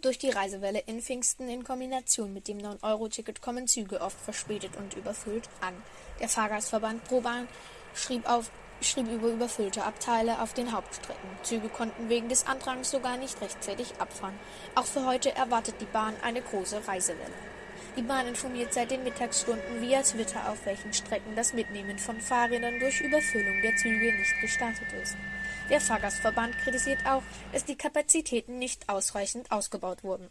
Durch die Reisewelle in Pfingsten in Kombination mit dem 9-Euro-Ticket kommen Züge oft verspätet und überfüllt an. Der Fahrgastverband ProBahn schrieb, auf, schrieb über überfüllte Abteile auf den Hauptstrecken. Züge konnten wegen des Andrangs sogar nicht rechtzeitig abfahren. Auch für heute erwartet die Bahn eine große Reisewelle. Die Bahn informiert seit den Mittagsstunden via Twitter, auf welchen Strecken das Mitnehmen von Fahrrädern durch Überfüllung der Züge nicht gestattet ist. Der Fahrgastverband kritisiert auch, dass die Kapazitäten nicht ausreichend ausgebaut wurden